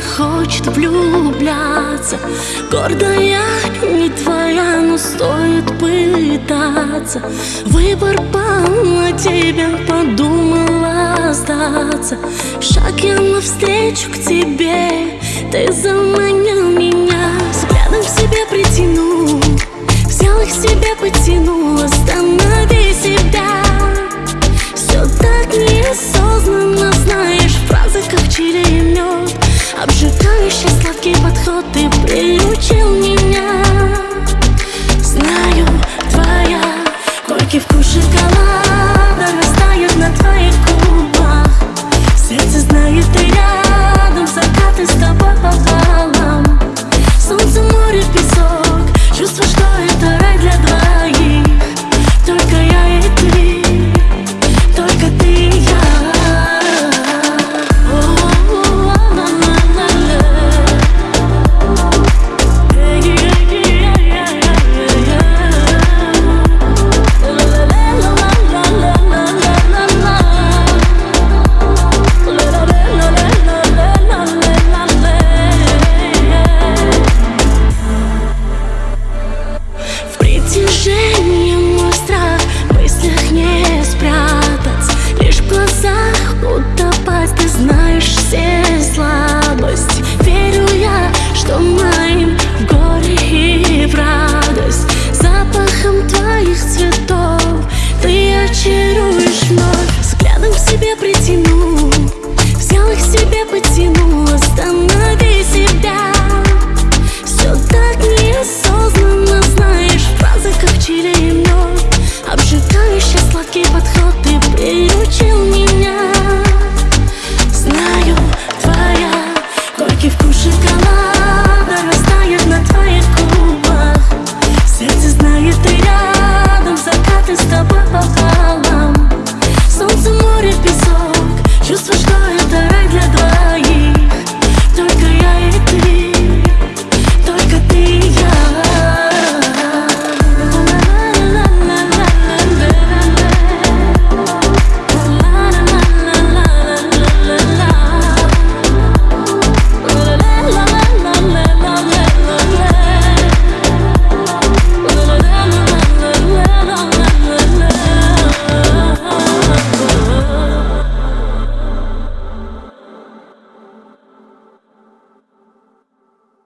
хочет влюбляться Гордая не твоя, но стоит пытаться Выбор пал на тебя, подумала сдаться. Шаг я навстречу к тебе, ты за заманил И вкус шоколада Go